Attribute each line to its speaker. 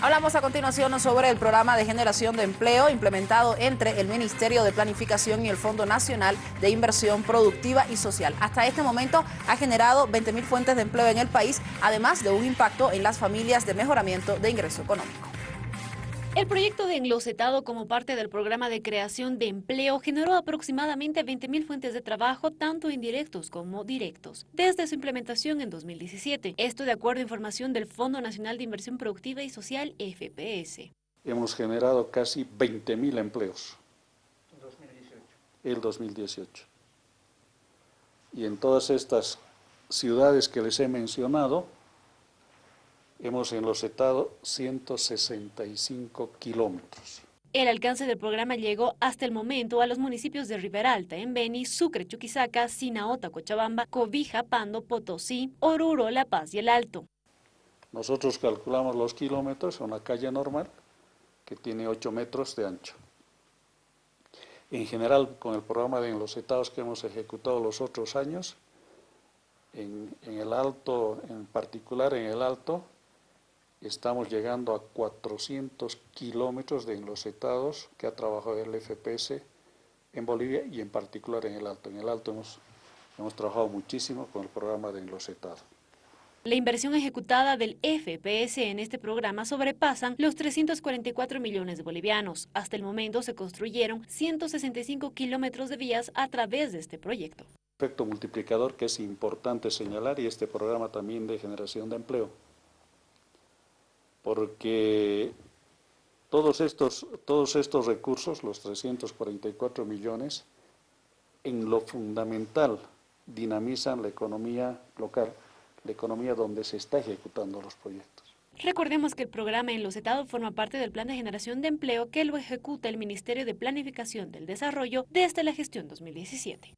Speaker 1: Hablamos a continuación sobre el programa de generación de empleo implementado entre el Ministerio de Planificación y el Fondo Nacional de Inversión Productiva y Social. Hasta este momento ha generado 20.000 fuentes de empleo en el país, además de un impacto en las familias de mejoramiento de ingreso económico.
Speaker 2: El proyecto de enlosetado como parte del programa de creación de empleo generó aproximadamente 20.000 fuentes de trabajo, tanto indirectos como directos, desde su implementación en 2017. Esto de acuerdo a información del Fondo Nacional de Inversión Productiva y Social, FPS.
Speaker 3: Hemos generado casi 20.000 empleos. En 2018. El 2018. Y en todas estas ciudades que les he mencionado, hemos enlocetado 165 kilómetros.
Speaker 2: El alcance del programa llegó hasta el momento a los municipios de Riberalta, Beni, Sucre, Chuquisaca, Sinaota, Cochabamba, Cobija, Pando, Potosí, Oruro, La Paz y El Alto.
Speaker 3: Nosotros calculamos los kilómetros, una calle normal que tiene 8 metros de ancho. En general, con el programa de enlocetados que hemos ejecutado los otros años, en, en el Alto, en particular en el Alto, estamos llegando a 400 kilómetros de enlosetados que ha trabajado el FPS en Bolivia y en particular en el Alto. En el Alto hemos, hemos trabajado muchísimo con el programa de enlosetado.
Speaker 2: La inversión ejecutada del FPS en este programa sobrepasan los 344 millones de bolivianos. Hasta el momento se construyeron 165 kilómetros de vías a través de este proyecto.
Speaker 3: Efecto multiplicador que es importante señalar y este programa también de generación de empleo porque todos estos, todos estos recursos, los 344 millones, en lo fundamental dinamizan la economía local, la economía donde se está ejecutando los proyectos.
Speaker 2: Recordemos que el programa en los estados forma parte del Plan de Generación de Empleo que lo ejecuta el Ministerio de Planificación del Desarrollo desde la gestión 2017.